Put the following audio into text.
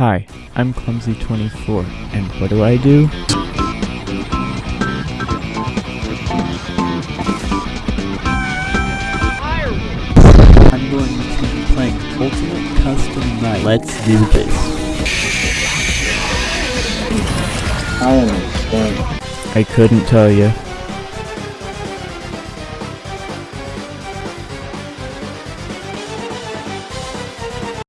Hi, I'm Clumsy24, and what do I do? I'm going to be playing Ultimate Custom Night. Let's do this. I understand. I couldn't tell you.